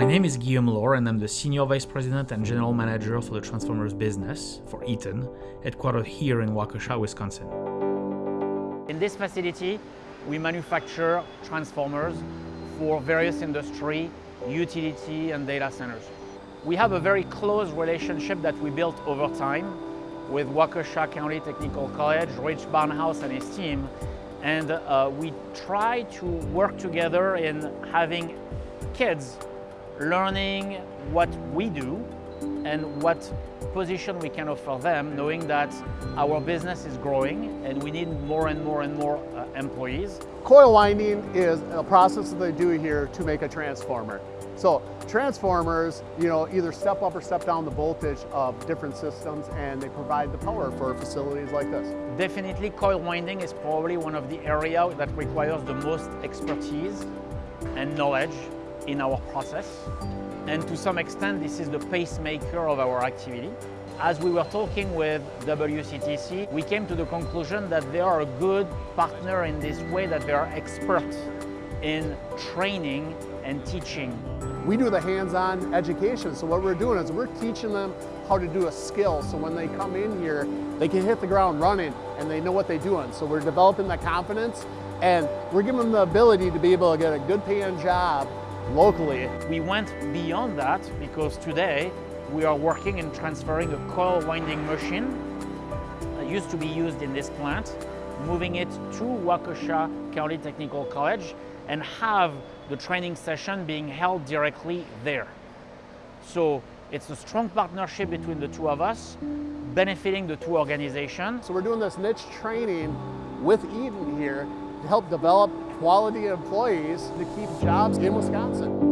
My name is Guillaume Laure and I'm the Senior Vice President and General Manager for the Transformers business for Eaton, headquartered here in Waukesha, Wisconsin. In this facility, we manufacture transformers for various industry, utility and data centers. We have a very close relationship that we built over time with Waukesha County Technical College, Rich Barnhouse and his team, and uh, we try to work together in having kids learning what we do and what position we can offer them, knowing that our business is growing and we need more and more and more uh, employees. Coil winding is a process that they do here to make a transformer. So transformers, you know, either step up or step down the voltage of different systems and they provide the power for facilities like this. Definitely coil winding is probably one of the areas that requires the most expertise and knowledge in our process. And to some extent, this is the pacemaker of our activity. As we were talking with WCTC, we came to the conclusion that they are a good partner in this way, that they are experts in training and teaching. We do the hands-on education, so what we're doing is we're teaching them how to do a skill, so when they come in here, they can hit the ground running and they know what they're doing. So we're developing that confidence and we're giving them the ability to be able to get a good paying job locally. We went beyond that because today we are working in transferring a coil winding machine that used to be used in this plant, moving it to Waukesha County Technical College and have the training session being held directly there. So it's a strong partnership between the two of us, benefiting the two organizations. So we're doing this niche training with Eaton here to help develop quality employees to keep jobs in Wisconsin.